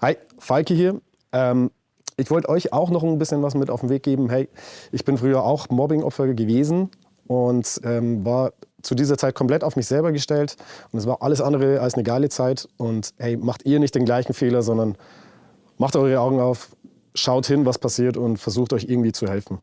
Hi, Falki hier. Ähm, ich wollte euch auch noch ein bisschen was mit auf den Weg geben. Hey, ich bin früher auch Mobbing-Opfer gewesen und ähm, war zu dieser Zeit komplett auf mich selber gestellt. Und es war alles andere als eine geile Zeit. Und hey, macht ihr nicht den gleichen Fehler, sondern macht eure Augen auf, schaut hin, was passiert und versucht euch irgendwie zu helfen.